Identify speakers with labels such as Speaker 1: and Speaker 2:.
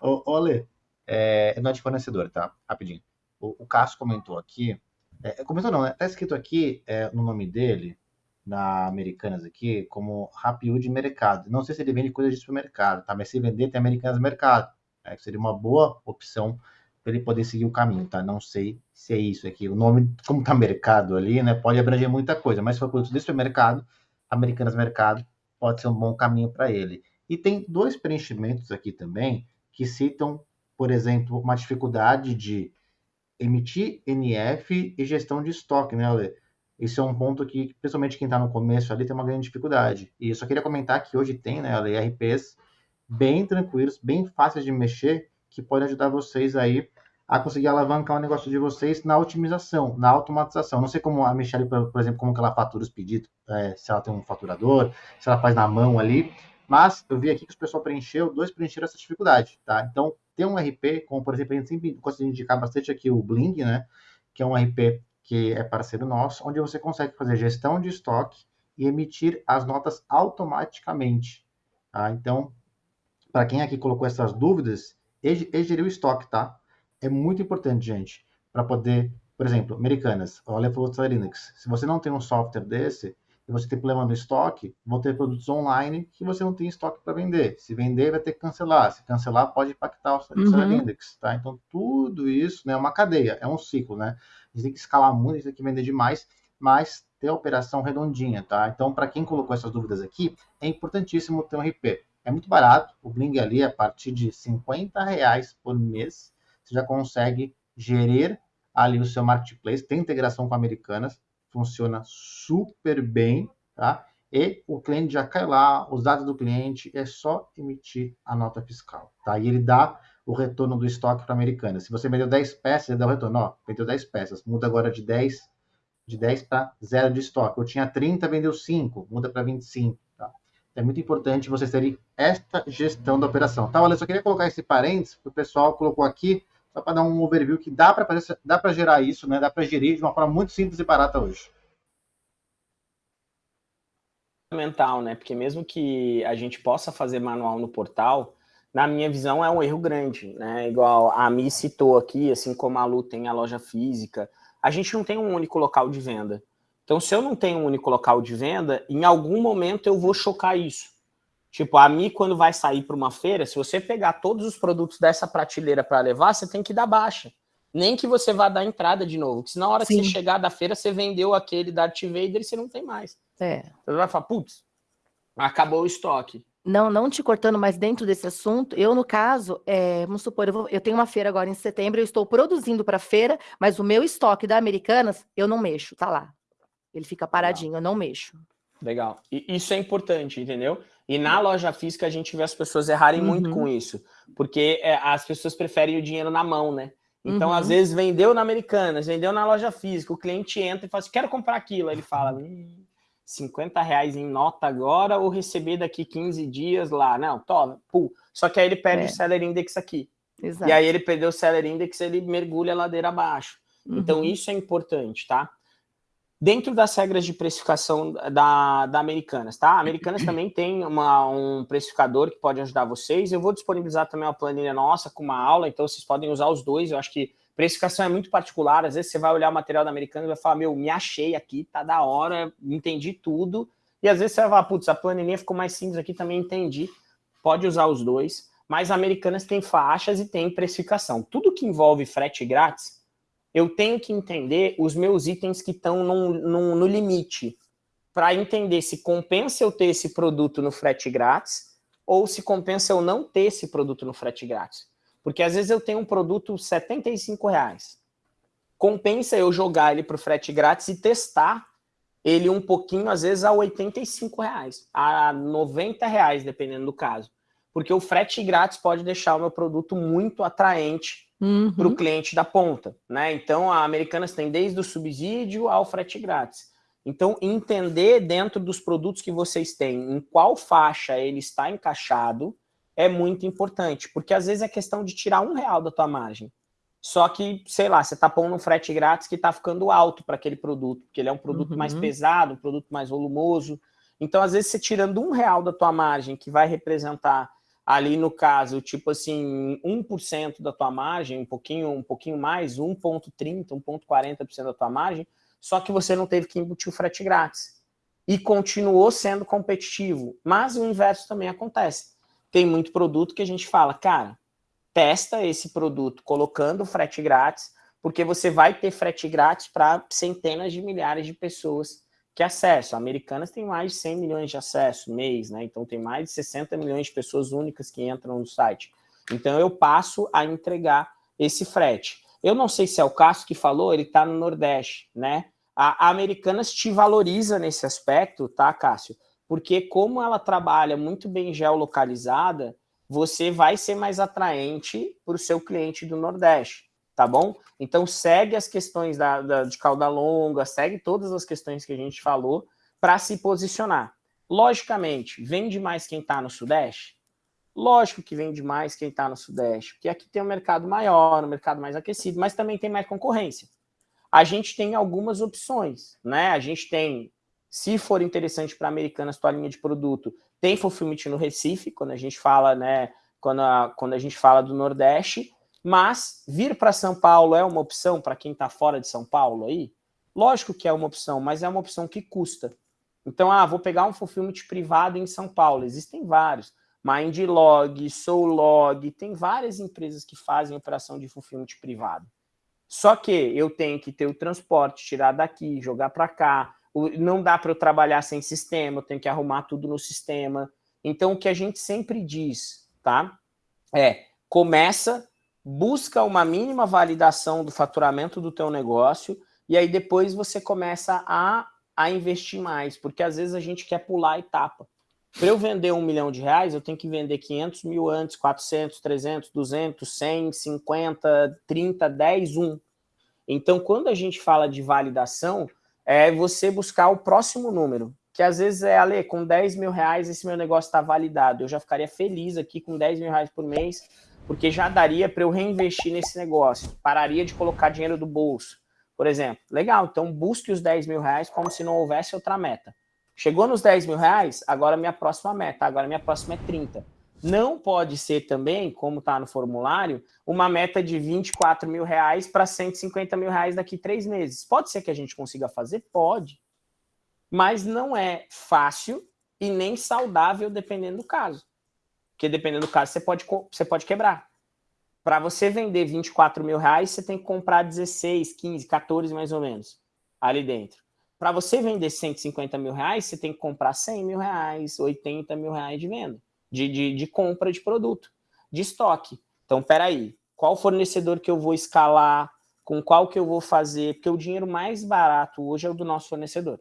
Speaker 1: Ale, é, é de fornecedor, tá? Rapidinho. O, o Cássio comentou aqui, é, comentou não, né? Tá escrito aqui é, no nome dele, na Americanas aqui, como Rapiú de mercado. Não sei se ele vende coisa de supermercado, tá? Mas se vender, tem Americanas Mercado. É, seria uma boa opção para ele poder seguir o caminho, tá? Não sei se é isso aqui. O nome, como tá mercado ali, né? Pode abranger muita coisa, mas se for produto de supermercado, Americanas Mercado pode ser um bom caminho para ele. E tem dois preenchimentos aqui também que citam, por exemplo, uma dificuldade de emitir NF e gestão de estoque, né, Ale? Esse é um ponto que, principalmente quem está no começo ali, tem uma grande dificuldade. E eu só queria comentar que hoje tem, né, Ale, RPs bem tranquilos, bem fáceis de mexer, que podem ajudar vocês aí a conseguir alavancar o negócio de vocês na otimização, na automatização. Não sei como a Michelle, por exemplo, como que ela fatura os pedidos, é, se ela tem um faturador, se ela faz na mão ali, mas eu vi aqui que o pessoal preencheu, dois preencheram essa dificuldade, tá? Então, ter um RP, como por exemplo, a gente sempre gosta de indicar bastante aqui o Bling, né? Que é um RP que é parceiro nosso, onde você consegue fazer gestão de estoque e emitir as notas automaticamente, tá? Então, para quem aqui colocou essas dúvidas, e gerir o estoque, tá? É muito importante, gente, para poder, por exemplo, americanas, olha para o Linux. Se você não tem um software desse e você tem problema no estoque, vão ter produtos online que você não tem estoque para vender. Se vender, vai ter que cancelar. Se cancelar, pode impactar o uhum. Linux, tá? Então, tudo isso né, é uma cadeia, é um ciclo, né? A gente tem que escalar muito, a gente tem que vender demais, mas ter a operação redondinha, tá? Então, para quem colocou essas dúvidas aqui, é importantíssimo ter um RP. É muito barato, o Bling ali, a partir de 50 reais por mês, você já consegue gerir ali o seu marketplace, tem integração com Americanas, funciona super bem, tá? E o cliente já cai lá, os dados do cliente, é só emitir a nota fiscal, tá? E ele dá o retorno do estoque para Americanas. Se você vendeu 10 peças, ele dá o retorno, ó, vendeu 10 peças, muda agora de 10 de 10 para 0 de estoque. Eu tinha 30, vendeu 5, muda para 25 é muito importante vocês terem esta gestão da operação. Tá, olha, só queria colocar esse parênteses, o pessoal colocou aqui, só para dar um overview que dá para fazer, dá para gerar isso, né? Dá para gerir de uma forma muito simples e barata hoje.
Speaker 2: Fundamental, né? Porque mesmo que a gente possa fazer manual no portal, na minha visão é um erro grande, né? Igual a Mi citou aqui, assim como a Lu tem a loja física, a gente não tem um único local de venda. Então, se eu não tenho um único local de venda, em algum momento eu vou chocar isso. Tipo, a Mi, quando vai sair para uma feira, se você pegar todos os produtos dessa prateleira para levar, você tem que dar baixa. Nem que você vá dar entrada de novo. Porque se na hora Sim. que você chegar da feira, você vendeu aquele Darth Vader e você não tem mais. É. Você vai falar, putz, acabou o estoque.
Speaker 3: Não, não te cortando, mas dentro desse assunto, eu, no caso, é, vamos supor, eu, vou, eu, tenho uma feira agora em setembro, eu estou produzindo para a feira, mas o meu estoque da Americanas, eu não mexo, tá lá. Ele fica paradinho, eu não mexo.
Speaker 2: Legal. E isso é importante, entendeu? E na loja física a gente vê as pessoas errarem uhum. muito com isso, porque é, as pessoas preferem o dinheiro na mão, né? Então, uhum. às vezes, vendeu na Americanas, vendeu na loja física, o cliente entra e fala assim, quero comprar aquilo. Aí ele fala, hum, 50 reais em nota agora ou receber daqui 15 dias lá. Não, toma, pô. Só que aí ele perde é. o Seller Index aqui. Exato. E aí ele perdeu o Seller Index, ele mergulha a ladeira abaixo. Então, uhum. Então, isso é importante, tá? Dentro das regras de precificação da, da Americanas, tá? A Americanas também tem uma, um precificador que pode ajudar vocês. Eu vou disponibilizar também uma planilha nossa com uma aula, então vocês podem usar os dois. Eu acho que precificação é muito particular. Às vezes você vai olhar o material da Americanas e vai falar, meu, me achei aqui, tá da hora, entendi tudo. E às vezes você vai falar, putz, a planilha ficou mais simples aqui, também entendi. Pode usar os dois. Mas a Americanas tem faixas e tem precificação. Tudo que envolve frete grátis, eu tenho que entender os meus itens que estão no, limite, para entender se compensa eu ter esse produto no frete grátis ou se compensa eu não ter esse produto no frete grátis. Porque às vezes eu tenho um produto 75 reais. Compensa eu jogar ele para o frete grátis e testar ele um pouquinho, às vezes, a 85 reais, a 90 reais, dependendo do caso. Porque o frete grátis pode deixar o meu produto muito atraente uhum. para o cliente da ponta. Né? Então, a Americanas tem desde o subsídio ao frete grátis. Então, entender dentro dos produtos que vocês têm, em qual faixa ele está encaixado, é muito importante, porque às vezes é questão de tirar um real da tua margem. Só que, sei lá, você está pondo um frete grátis que está ficando alto para aquele produto, porque ele é um produto uhum. mais pesado, um produto mais volumoso. Então, às vezes, você tirando um real da tua margem, que vai representar ali no caso, tipo assim, 1% da tua margem, um pouquinho, um pouquinho mais, 1,30%, 1,40% da tua margem, só que você não teve que embutir o frete grátis. E continuou sendo competitivo. Mas o inverso também acontece. Tem muito produto que a gente fala, cara, testa esse produto colocando frete grátis, porque você vai ter frete grátis para centenas de milhares de pessoas que acesso. Americanas tem mais de 100 milhões de acessos mês, né? Então tem mais de 60 milhões de pessoas únicas que entram no site. Então eu passo a entregar esse frete. Eu não sei se é o Cássio que falou, ele está no Nordeste, né? A Americanas te valoriza nesse aspecto, tá, Cássio? Porque como ela trabalha muito bem geolocalizada, você vai ser mais atraente para o seu cliente do Nordeste tá bom? Então segue as questões da, da, de cauda longa, segue todas as questões que a gente falou para se posicionar. Logicamente, vende mais quem está no Sudeste? Lógico que vende mais quem está no Sudeste, porque aqui tem um mercado maior, um mercado mais aquecido, mas também tem mais concorrência. A gente tem algumas opções, né? A gente tem, se for interessante para Americanas tua linha de produto, tem fulfillment no Recife, quando a gente fala, né? Quando a, quando a gente fala do Nordeste, mas vir para São Paulo é uma opção para quem está fora de São Paulo aí? Lógico que é uma opção, mas é uma opção que custa. Então, ah, vou pegar um fulfillment privado em São Paulo. Existem vários. Mindlog, Soulog, tem várias empresas que fazem operação de fulfillment privado. Só que eu tenho que ter o transporte, tirar daqui, jogar para cá. Não dá para eu trabalhar sem sistema, eu tenho que arrumar tudo no sistema. Então, o que a gente sempre diz, tá? É, começa busca uma mínima validação do faturamento do teu negócio e aí depois você começa a, a investir mais, porque às vezes a gente quer pular a etapa. Para eu vender um milhão de reais, eu tenho que vender 500 mil antes, 400, 300, 200, 100, 50, 30, 10, 1. Então, quando a gente fala de validação, é você buscar o próximo número, que às vezes é, Ale, com 10 mil reais esse meu negócio está validado, eu já ficaria feliz aqui com 10 mil reais por mês, porque já daria para eu reinvestir nesse negócio, pararia de colocar dinheiro do bolso. Por exemplo, legal, então busque os 10 mil reais como se não houvesse outra meta. Chegou nos 10 mil reais, agora minha próxima meta, agora minha próxima é 30. Não pode ser também, como está no formulário, uma meta de 24 mil reais para 150 mil reais daqui três meses. Pode ser que a gente consiga fazer? Pode. Mas não é fácil e nem saudável dependendo do caso. Porque dependendo do caso, você pode, você pode quebrar. Para você vender 24 mil reais, você tem que comprar 16, 15, 14 mais ou menos ali dentro. Para você vender 150 mil reais, você tem que comprar 100 mil reais, 80 mil reais de venda, de, de, de compra de produto, de estoque. Então, peraí, qual fornecedor que eu vou escalar, com qual que eu vou fazer, porque o dinheiro mais barato hoje é o do nosso fornecedor.